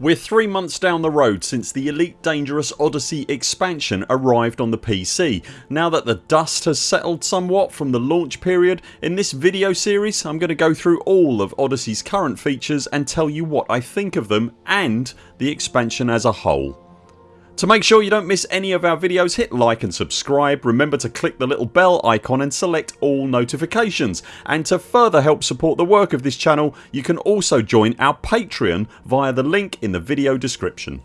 We're 3 months down the road since the Elite Dangerous Odyssey expansion arrived on the PC. Now that the dust has settled somewhat from the launch period in this video series I'm going to go through all of Odyssey's current features and tell you what I think of them and the expansion as a whole. To make sure you don't miss any of our videos hit like and subscribe, remember to click the little bell icon and select all notifications and to further help support the work of this channel you can also join our Patreon via the link in the video description.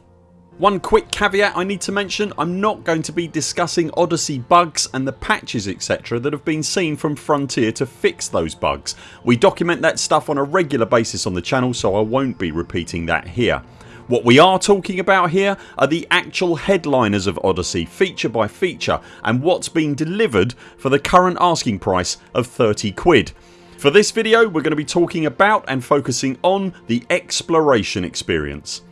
One quick caveat I need to mention I'm not going to be discussing Odyssey bugs and the patches etc that have been seen from Frontier to fix those bugs. We document that stuff on a regular basis on the channel so I won't be repeating that here. What we are talking about here are the actual headliners of Odyssey feature by feature and what's been delivered for the current asking price of 30 quid. For this video we're going to be talking about and focusing on the exploration experience.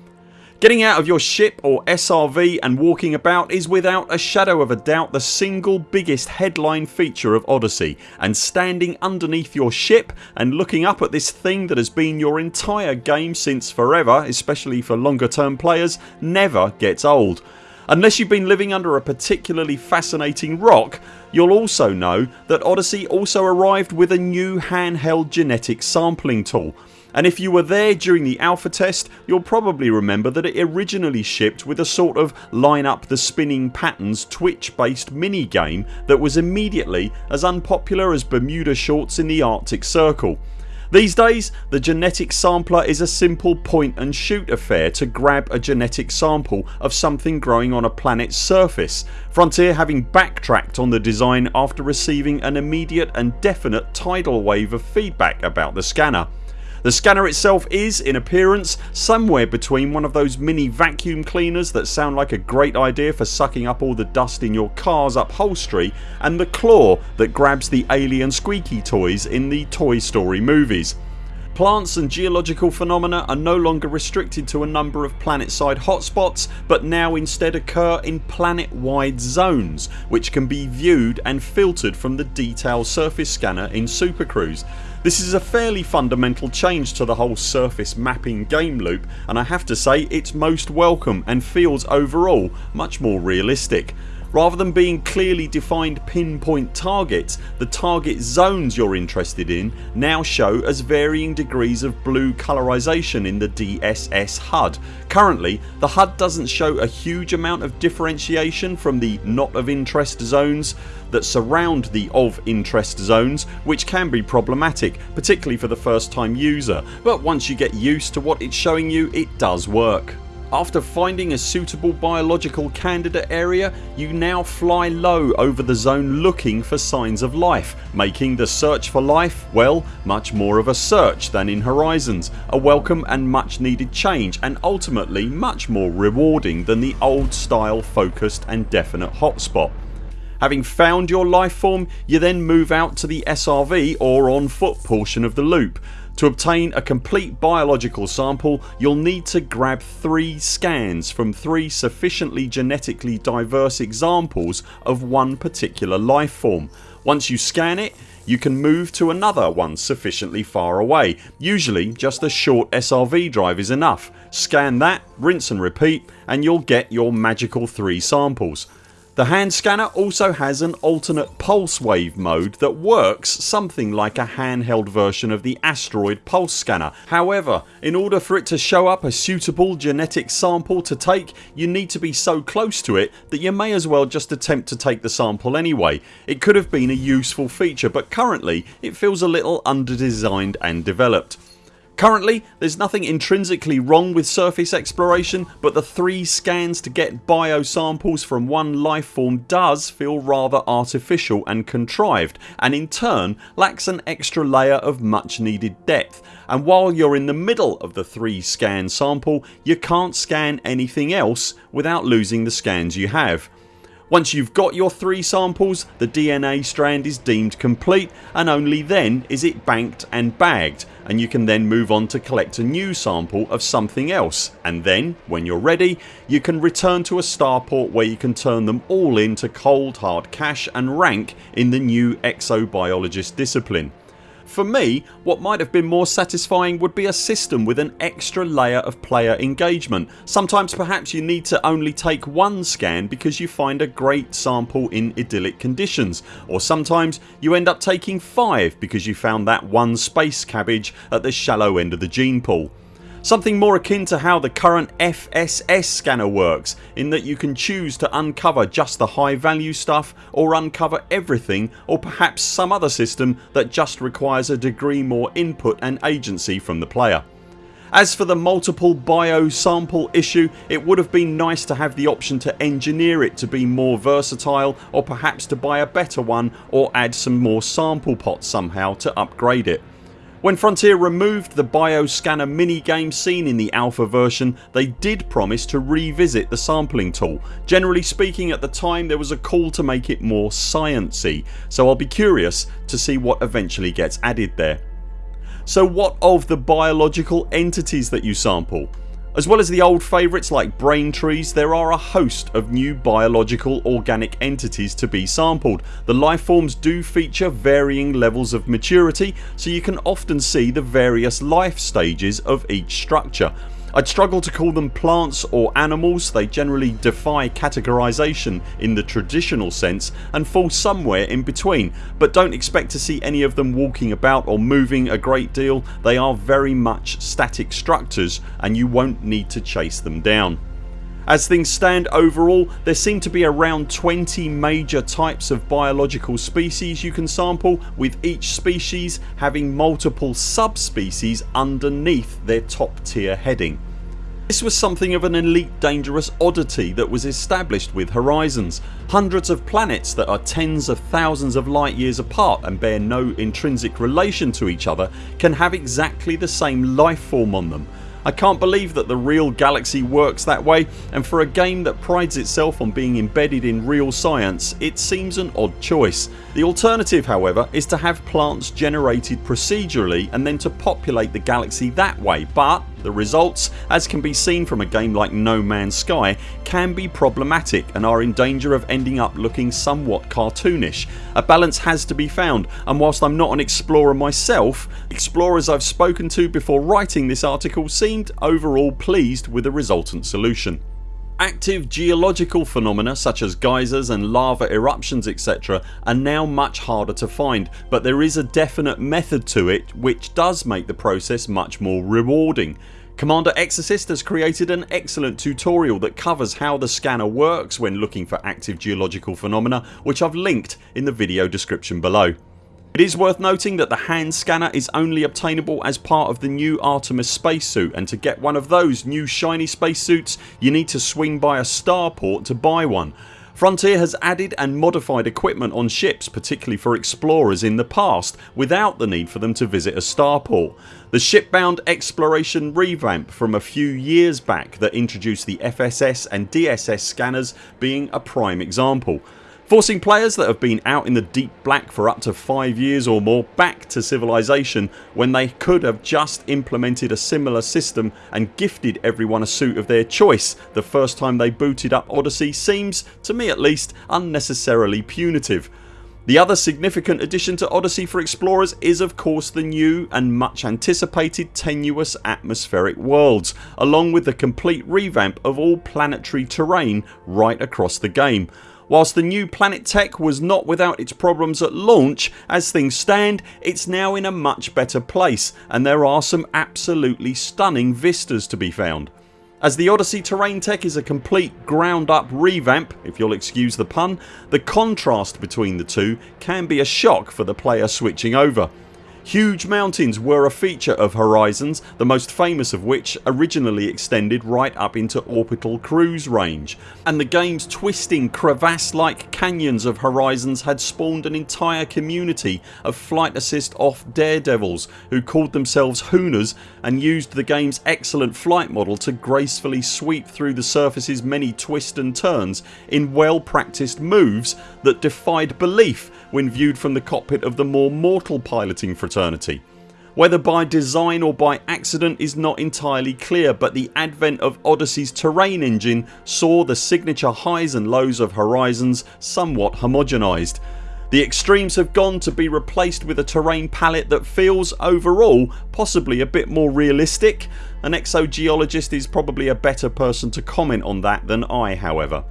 Getting out of your ship or SRV and walking about is without a shadow of a doubt the single biggest headline feature of Odyssey and standing underneath your ship and looking up at this thing that has been your entire game since forever especially for longer term players never gets old. Unless you've been living under a particularly fascinating rock you'll also know that Odyssey also arrived with a new handheld genetic sampling tool and if you were there during the alpha test you'll probably remember that it originally shipped with a sort of line up the spinning patterns twitch based mini game that was immediately as unpopular as Bermuda shorts in the Arctic Circle. These days the genetic sampler is a simple point and shoot affair to grab a genetic sample of something growing on a planets surface, Frontier having backtracked on the design after receiving an immediate and definite tidal wave of feedback about the scanner. The scanner itself is, in appearance, somewhere between one of those mini vacuum cleaners that sound like a great idea for sucking up all the dust in your car's upholstery and the claw that grabs the alien squeaky toys in the Toy Story movies. Plants and geological phenomena are no longer restricted to a number of planet side hotspots but now instead occur in planet wide zones which can be viewed and filtered from the detail surface scanner in Super Cruise. This is a fairly fundamental change to the whole surface mapping game loop and I have to say it's most welcome and feels overall much more realistic. Rather than being clearly defined pinpoint targets the target zones you're interested in now show as varying degrees of blue colorisation in the DSS HUD. Currently the HUD doesn't show a huge amount of differentiation from the not of interest zones that surround the of interest zones which can be problematic particularly for the first time user but once you get used to what it's showing you it does work. After finding a suitable biological candidate area you now fly low over the zone looking for signs of life making the search for life well much more of a search than in Horizons, a welcome and much needed change and ultimately much more rewarding than the old style focused and definite hotspot. Having found your life form you then move out to the SRV or on foot portion of the loop to obtain a complete biological sample you'll need to grab 3 scans from 3 sufficiently genetically diverse examples of one particular life form. Once you scan it you can move to another one sufficiently far away. Usually just a short SRV drive is enough. Scan that, rinse and repeat and you'll get your magical 3 samples. The hand scanner also has an alternate pulse wave mode that works something like a handheld version of the asteroid pulse scanner. However in order for it to show up a suitable genetic sample to take you need to be so close to it that you may as well just attempt to take the sample anyway. It could have been a useful feature but currently it feels a little under designed and developed. Currently there's nothing intrinsically wrong with surface exploration but the 3 scans to get bio samples from one life form does feel rather artificial and contrived and in turn lacks an extra layer of much needed depth and while you're in the middle of the 3 scan sample you can't scan anything else without losing the scans you have. Once you've got your 3 samples the DNA strand is deemed complete and only then is it banked and bagged and you can then move on to collect a new sample of something else and then when you're ready you can return to a starport where you can turn them all into cold hard cash and rank in the new exobiologist discipline. For me what might have been more satisfying would be a system with an extra layer of player engagement. Sometimes perhaps you need to only take one scan because you find a great sample in idyllic conditions or sometimes you end up taking 5 because you found that one space cabbage at the shallow end of the gene pool. Something more akin to how the current FSS scanner works in that you can choose to uncover just the high value stuff or uncover everything or perhaps some other system that just requires a degree more input and agency from the player. As for the multiple bio sample issue it would have been nice to have the option to engineer it to be more versatile or perhaps to buy a better one or add some more sample pots somehow to upgrade it. When Frontier removed the bioscanner minigame seen in the alpha version they did promise to revisit the sampling tool. Generally speaking at the time there was a call to make it more sciencey so I'll be curious to see what eventually gets added there. So what of the biological entities that you sample? As well as the old favourites like brain trees there are a host of new biological organic entities to be sampled. The lifeforms do feature varying levels of maturity so you can often see the various life stages of each structure. I'd struggle to call them plants or animals, they generally defy categorisation in the traditional sense and fall somewhere in between but don't expect to see any of them walking about or moving a great deal. They are very much static structures and you won't need to chase them down. As things stand overall there seem to be around 20 major types of biological species you can sample with each species having multiple subspecies underneath their top tier heading. This was something of an elite dangerous oddity that was established with Horizons. Hundreds of planets that are tens of thousands of light years apart and bear no intrinsic relation to each other can have exactly the same life form on them I can't believe that the real galaxy works that way and for a game that prides itself on being embedded in real science it seems an odd choice. The alternative however is to have plants generated procedurally and then to populate the galaxy that way but the results, as can be seen from a game like No Man's Sky, can be problematic and are in danger of ending up looking somewhat cartoonish. A balance has to be found and whilst I'm not an explorer myself explorers I've spoken to before writing this article seemed overall pleased with the resultant solution. Active geological phenomena such as geysers and lava eruptions etc are now much harder to find but there is a definite method to it which does make the process much more rewarding. Commander Exorcist has created an excellent tutorial that covers how the scanner works when looking for active geological phenomena which I've linked in the video description below. It is worth noting that the hand scanner is only obtainable as part of the new Artemis spacesuit and to get one of those new shiny spacesuits you need to swing by a starport to buy one. Frontier has added and modified equipment on ships particularly for explorers in the past without the need for them to visit a starport. The shipbound exploration revamp from a few years back that introduced the FSS and DSS scanners being a prime example forcing players that have been out in the deep black for up to 5 years or more back to civilization when they could have just implemented a similar system and gifted everyone a suit of their choice the first time they booted up Odyssey seems, to me at least, unnecessarily punitive. The other significant addition to Odyssey for explorers is of course the new and much anticipated tenuous atmospheric worlds along with the complete revamp of all planetary terrain right across the game. Whilst the new Planet Tech was not without its problems at launch as things stand it's now in a much better place and there are some absolutely stunning vistas to be found. As the Odyssey terrain tech is a complete ground up revamp if you'll excuse the pun the contrast between the two can be a shock for the player switching over. Huge mountains were a feature of Horizons the most famous of which originally extended right up into orbital cruise range. And the games twisting crevasse like canyons of Horizons had spawned an entire community of flight assist off daredevils who called themselves Hooners and used the games excellent flight model to gracefully sweep through the surface's many twists and turns in well practiced moves that defied belief when viewed from the cockpit of the more mortal piloting fraternity. Whether by design or by accident is not entirely clear but the advent of Odyssey's terrain engine saw the signature highs and lows of Horizons somewhat homogenised. The extremes have gone to be replaced with a terrain palette that feels overall possibly a bit more realistic. An exogeologist is probably a better person to comment on that than I however.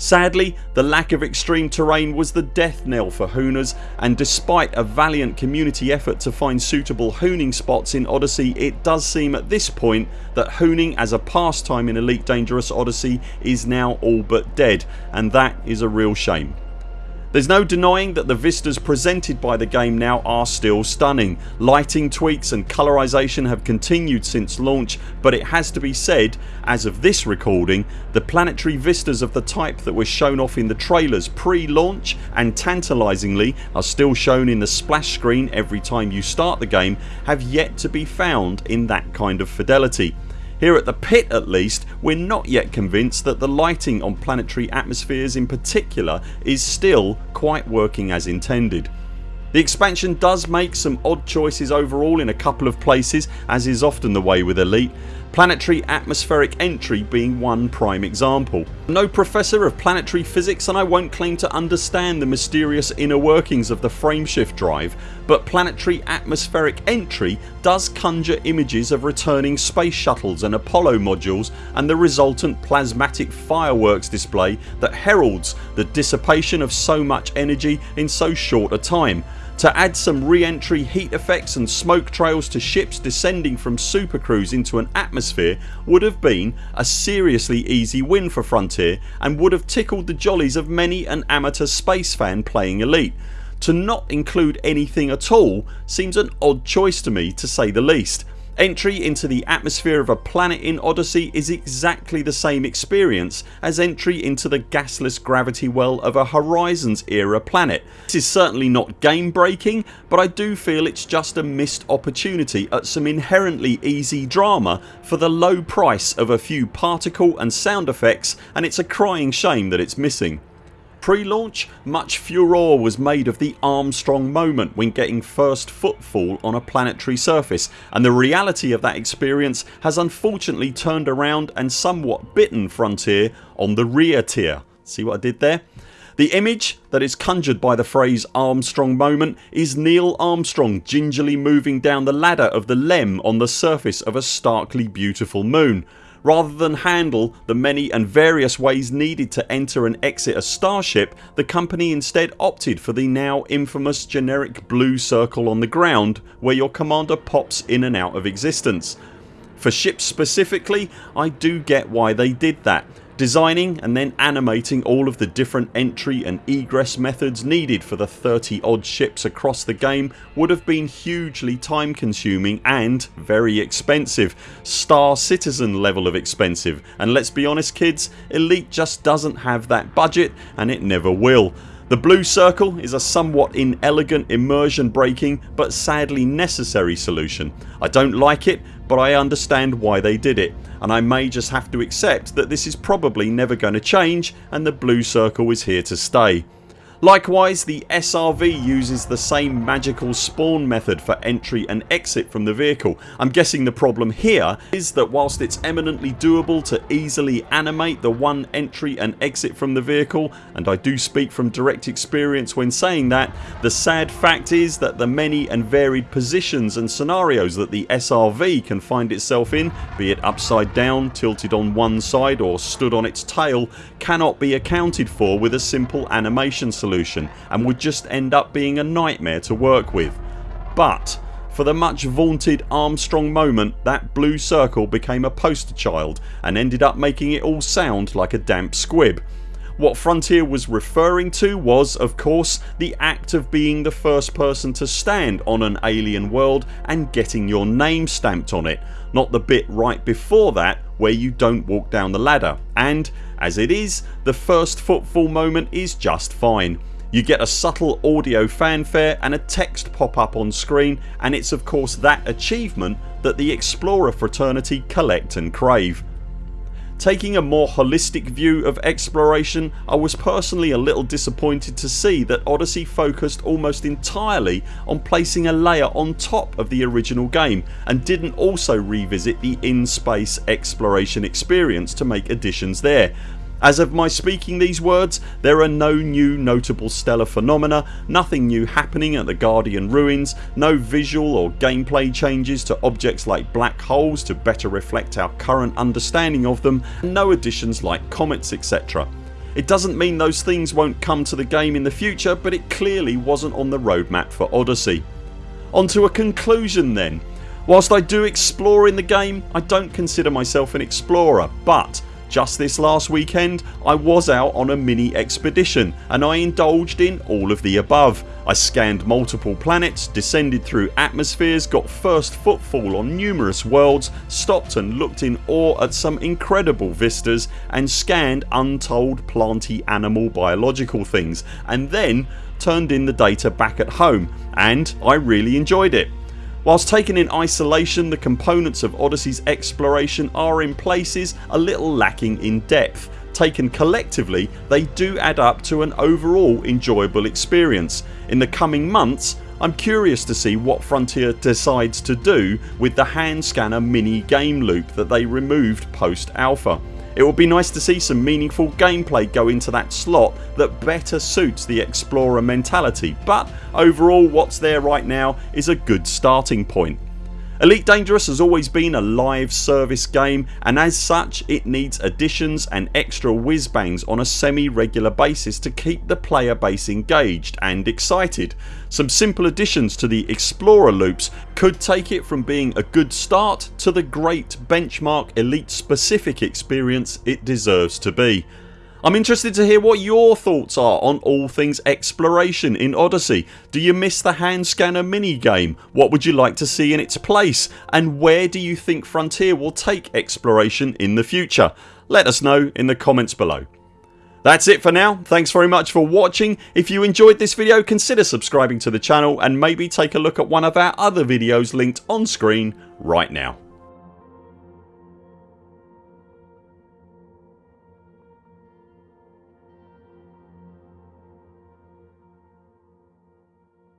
Sadly the lack of extreme terrain was the death knell for hooners and despite a valiant community effort to find suitable hooning spots in Odyssey it does seem at this point that hooning as a pastime in Elite Dangerous Odyssey is now all but dead and that is a real shame. There's no denying that the vistas presented by the game now are still stunning. Lighting tweaks and colorisation have continued since launch but it has to be said as of this recording the planetary vistas of the type that were shown off in the trailers pre-launch and tantalisingly are still shown in the splash screen every time you start the game have yet to be found in that kind of fidelity. Here at the pit at least we're not yet convinced that the lighting on planetary atmospheres in particular is still quite working as intended. The expansion does make some odd choices overall in a couple of places as is often the way with Elite planetary atmospheric entry being one prime example. No professor of planetary physics and I won't claim to understand the mysterious inner workings of the frameshift drive but planetary atmospheric entry does conjure images of returning space shuttles and Apollo modules and the resultant plasmatic fireworks display that heralds the dissipation of so much energy in so short a time to add some re-entry heat effects and smoke trails to ships descending from supercruise into an atmosphere would have been a seriously easy win for Frontier and would have tickled the jollies of many an amateur space fan playing Elite. To not include anything at all seems an odd choice to me to say the least Entry into the atmosphere of a planet in Odyssey is exactly the same experience as entry into the gasless gravity well of a Horizons era planet. This is certainly not game breaking but I do feel it's just a missed opportunity at some inherently easy drama for the low price of a few particle and sound effects and it's a crying shame that it's missing. Pre-launch much furore was made of the Armstrong moment when getting first footfall on a planetary surface and the reality of that experience has unfortunately turned around and somewhat bitten Frontier on the rear tier. See what I did there? The image that is conjured by the phrase Armstrong moment is Neil Armstrong gingerly moving down the ladder of the LEM on the surface of a starkly beautiful moon Rather than handle the many and various ways needed to enter and exit a starship the company instead opted for the now infamous generic blue circle on the ground where your commander pops in and out of existence. For ships specifically I do get why they did that Designing and then animating all of the different entry and egress methods needed for the 30 odd ships across the game would have been hugely time consuming and very expensive. Star Citizen level of expensive and let's be honest kids Elite just doesn't have that budget and it never will. The blue circle is a somewhat inelegant immersion breaking but sadly necessary solution. I don't like it but I understand why they did it and I may just have to accept that this is probably never going to change and the blue circle is here to stay. Likewise the SRV uses the same magical spawn method for entry and exit from the vehicle. I'm guessing the problem here is that whilst it's eminently doable to easily animate the one entry and exit from the vehicle and I do speak from direct experience when saying that the sad fact is that the many and varied positions and scenarios that the SRV can find itself in be it upside down, tilted on one side or stood on its tail cannot be accounted for with a simple animation solution solution and would just end up being a nightmare to work with. But for the much vaunted Armstrong moment that blue circle became a poster child and ended up making it all sound like a damp squib. What Frontier was referring to was of course the act of being the first person to stand on an alien world and getting your name stamped on it not the bit right before that where you don't walk down the ladder and as it is the first footfall moment is just fine. You get a subtle audio fanfare and a text pop up on screen and it's of course that achievement that the Explorer fraternity collect and crave. Taking a more holistic view of exploration I was personally a little disappointed to see that Odyssey focused almost entirely on placing a layer on top of the original game and didn't also revisit the in-space exploration experience to make additions there. As of my speaking these words there are no new notable stellar phenomena, nothing new happening at the Guardian ruins, no visual or gameplay changes to objects like black holes to better reflect our current understanding of them and no additions like comets etc. It doesn't mean those things won't come to the game in the future but it clearly wasn't on the roadmap for Odyssey. On to a conclusion then. Whilst I do explore in the game I don't consider myself an explorer but just this last weekend I was out on a mini expedition and I indulged in all of the above. I scanned multiple planets, descended through atmospheres, got first footfall on numerous worlds, stopped and looked in awe at some incredible vistas and scanned untold planty animal biological things and then turned in the data back at home and I really enjoyed it. Whilst taken in isolation the components of Odyssey's exploration are in places a little lacking in depth. Taken collectively they do add up to an overall enjoyable experience. In the coming months I'm curious to see what Frontier decides to do with the hand scanner mini game loop that they removed post alpha. It would be nice to see some meaningful gameplay go into that slot that better suits the explorer mentality but overall what's there right now is a good starting point. Elite Dangerous has always been a live service game and as such it needs additions and extra whiz bangs on a semi regular basis to keep the player base engaged and excited. Some simple additions to the Explorer loops could take it from being a good start to the great benchmark elite specific experience it deserves to be. I'm interested to hear what your thoughts are on all things exploration in Odyssey. Do you miss the hand scanner mini game? What would you like to see in its place? And where do you think Frontier will take exploration in the future? Let us know in the comments below. That's it for now. Thanks very much for watching. If you enjoyed this video consider subscribing to the channel and maybe take a look at one of our other videos linked on screen right now.